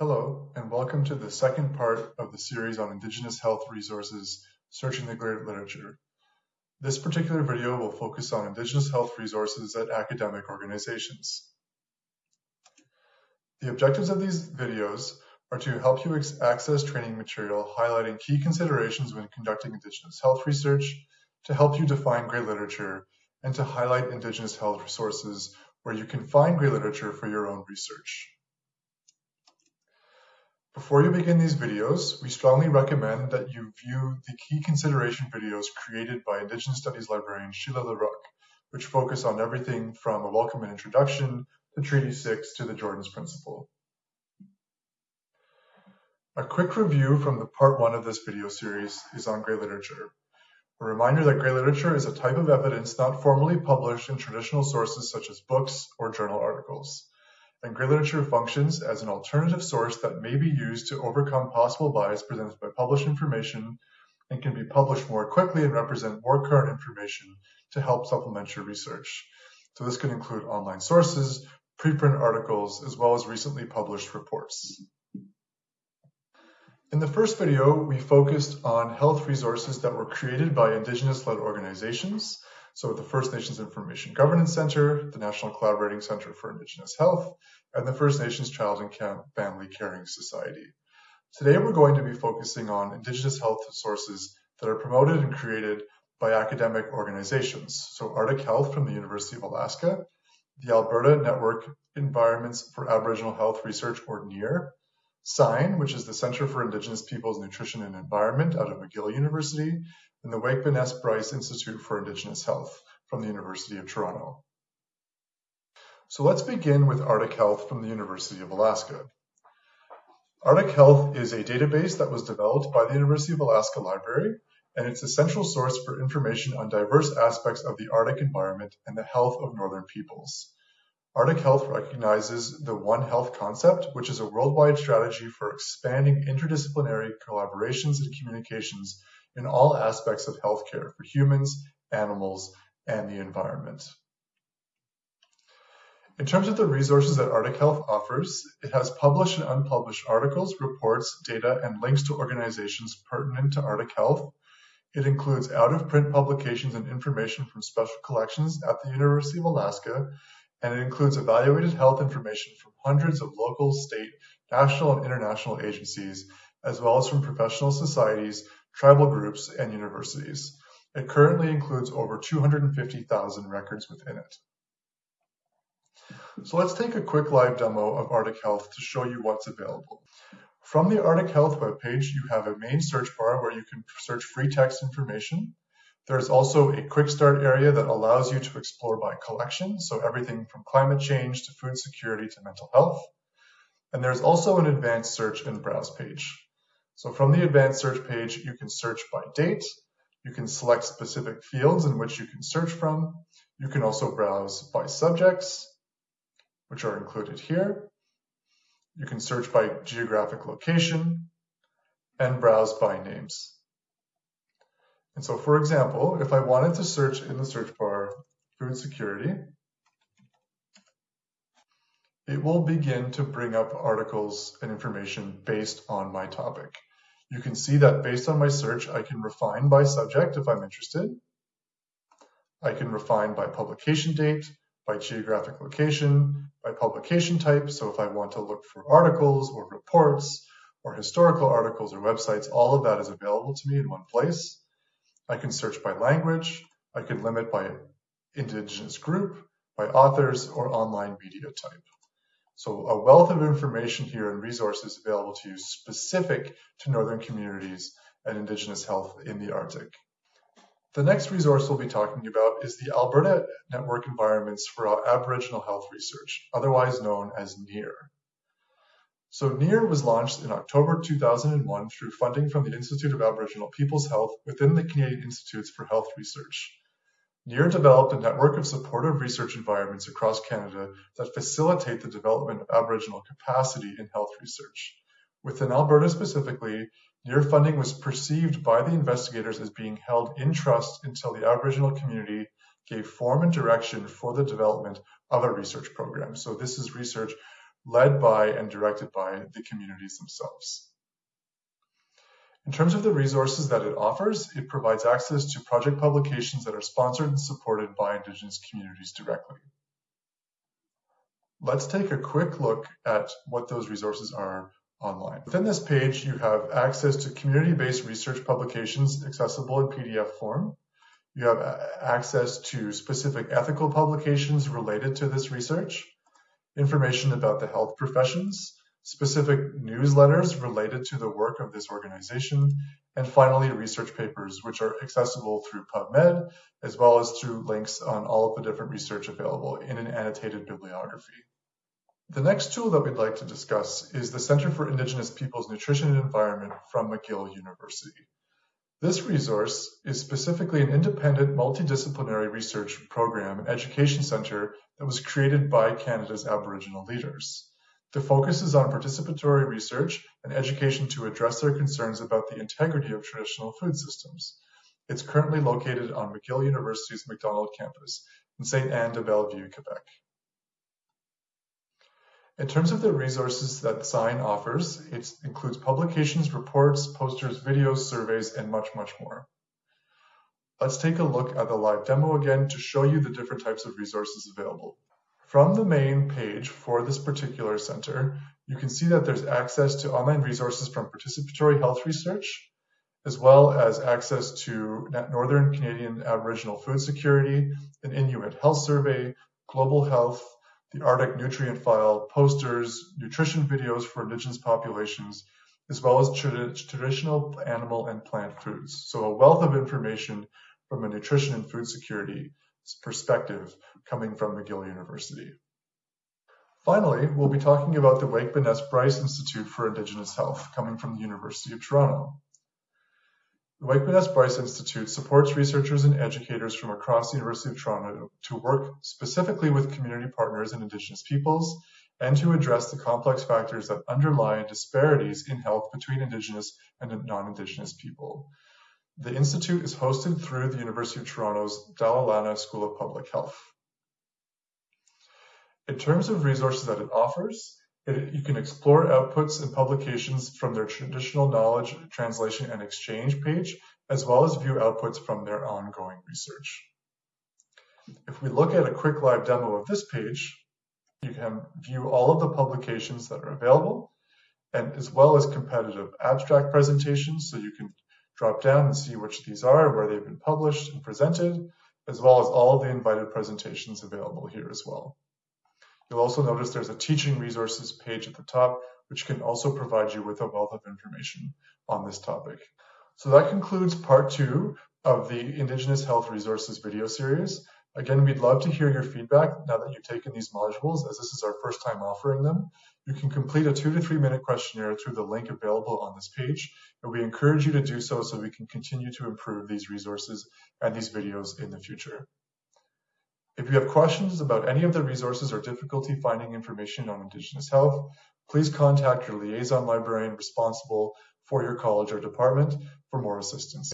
Hello, and welcome to the second part of the series on Indigenous health resources, Searching the Grey Literature. This particular video will focus on Indigenous health resources at academic organizations. The objectives of these videos are to help you access training material highlighting key considerations when conducting Indigenous health research, to help you define Grey Literature, and to highlight Indigenous health resources where you can find Grey Literature for your own research. Before you begin these videos, we strongly recommend that you view the key consideration videos created by Indigenous Studies librarian Sheila Larocque, which focus on everything from a welcome and introduction to Treaty 6 to the Jordan's Principle. A quick review from the part one of this video series is on Grey Literature. A reminder that Grey Literature is a type of evidence not formally published in traditional sources such as books or journal articles and Grey Literature functions as an alternative source that may be used to overcome possible bias presented by published information and can be published more quickly and represent more current information to help supplement your research. So this could include online sources, preprint articles, as well as recently published reports. In the first video, we focused on health resources that were created by Indigenous-led organizations so the First Nations Information Governance Center, the National Collaborating Center for Indigenous Health, and the First Nations Child and Family Caring Society. Today we're going to be focusing on Indigenous health sources that are promoted and created by academic organizations. So Arctic Health from the University of Alaska, the Alberta Network Environments for Aboriginal Health Research, or NEAR, CINE, which is the Center for Indigenous Peoples Nutrition and Environment out of McGill University, and the Waakebiness-Bryce Institute for Indigenous Health from the University of Toronto. So let's begin with Arctic Health from the University of Alaska. Arctic Health is a database that was developed by the University of Alaska Library, and it's a central source for information on diverse aspects of the Arctic environment and the health of northern peoples. Arctic Health recognizes the One Health concept, which is a worldwide strategy for expanding interdisciplinary collaborations and communications in all aspects of healthcare for humans, animals, and the environment. In terms of the resources that Arctic Health offers, it has published and unpublished articles, reports, data, and links to organizations pertinent to Arctic Health. It includes out-of-print publications and information from special collections at the University of Alaska, and it includes evaluated health information from hundreds of local, state, national, and international agencies, as well as from professional societies, tribal groups, and universities. It currently includes over 250,000 records within it. So let's take a quick live demo of Arctic Health to show you what's available. From the Arctic Health webpage, you have a main search bar where you can search free text information. There's also a quick start area that allows you to explore by collection, so everything from climate change to food security to mental health. And there's also an advanced search and browse page. So from the advanced search page, you can search by date. You can select specific fields in which you can search from. You can also browse by subjects, which are included here. You can search by geographic location and browse by names. And so, for example, if I wanted to search in the search bar food security, it will begin to bring up articles and information based on my topic. You can see that based on my search, I can refine by subject if I'm interested. I can refine by publication date, by geographic location, by publication type. So if I want to look for articles or reports or historical articles or websites, all of that is available to me in one place. I can search by language. I can limit by indigenous group, by authors, or online media type. So a wealth of information here and resources available to you specific to northern communities and Indigenous health in the Arctic. The next resource we'll be talking about is the Alberta Network Environments for Aboriginal Health Research, otherwise known as NEAR. So NEAR was launched in October 2001 through funding from the Institute of Aboriginal People's Health within the Canadian Institutes for Health Research. NEAR developed a network of supportive research environments across Canada that facilitate the development of Aboriginal capacity in health research. Within Alberta specifically, NEAR funding was perceived by the investigators as being held in trust until the Aboriginal community gave form and direction for the development of a research program. So this is research led by and directed by the communities themselves. In terms of the resources that it offers, it provides access to project publications that are sponsored and supported by Indigenous communities directly. Let's take a quick look at what those resources are online. Within this page, you have access to community-based research publications accessible in PDF form. You have access to specific ethical publications related to this research, information about the health professions, specific newsletters related to the work of this organization, and finally, research papers, which are accessible through PubMed, as well as through links on all of the different research available in an annotated bibliography. The next tool that we'd like to discuss is the Center for Indigenous Peoples Nutrition and Environment from McGill University. This resource is specifically an independent multidisciplinary research program and education center that was created by Canada's Aboriginal leaders. The focus is on participatory research and education to address their concerns about the integrity of traditional food systems. It's currently located on McGill University's Macdonald campus in St. Anne de Bellevue, Quebec. In terms of the resources that CINE offers, it includes publications, reports, posters, videos, surveys, and much, much more. Let's take a look at the live demo again to show you the different types of resources available. From the main page for this particular center, you can see that there's access to online resources from participatory health research, as well as access to Northern Canadian Aboriginal food security, an Inuit health survey, global health, the Arctic nutrient file, posters, nutrition videos for indigenous populations, as well as traditional animal and plant foods. So a wealth of information from a nutrition and food security perspective coming from McGill University. Finally, we'll be talking about the Wakeman S. Bryce Institute for Indigenous Health coming from the University of Toronto. The Waakebiness-Bryce Institute supports researchers and educators from across the University of Toronto to work specifically with community partners and Indigenous peoples and to address the complex factors that underlie disparities in health between Indigenous and non-Indigenous people. The Institute is hosted through the University of Toronto's Dalla Lana School of Public Health. In terms of resources that it offers, it, you can explore outputs and publications from their traditional knowledge translation and exchange page, as well as view outputs from their ongoing research. If we look at a quick live demo of this page, you can view all of the publications that are available, and as well as competitive abstract presentations, so you can drop down and see which these are, where they've been published and presented, as well as all the invited presentations available here as well. You'll also notice there's a teaching resources page at the top, which can also provide you with a wealth of information on this topic. So that concludes part two of the Indigenous Health Resources video series. Again, we'd love to hear your feedback now that you've taken these modules, as this is our first time offering them. You can complete a two to three minute questionnaire through the link available on this page, and we encourage you to do so so we can continue to improve these resources and these videos in the future. If you have questions about any of the resources or difficulty finding information on Indigenous health, please contact your liaison librarian responsible for your college or department for more assistance.